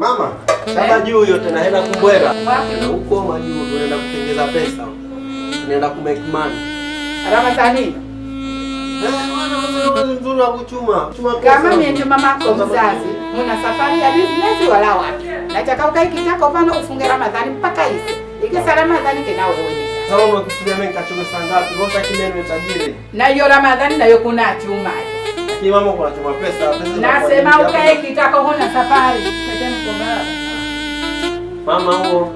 Mama, sasa juu hiyo tena hela kubwera. Na Huko majuu tunaenda kutengeza pesa. Tunaenda ku make money. Ramadhani, Eh, wana wewe nzuri wa kuchuma. Chuma pesa. kama mimi ndio mama yako mzazi, una safari ya business wala wapi? Nataka ukae kitako pano ufunge Ramadhani mpaka hizi. Ikisa Ramadhani tena wewe. Sasa unakusudia mimi nikachome saa ngapi? Rosa kimeno tajiri. Na hiyo Ramadhani nayo kuna chuma. Lakini mama kuna chuma pesa Nasema ukae kitako huna safari. 妈妈，我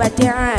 but there are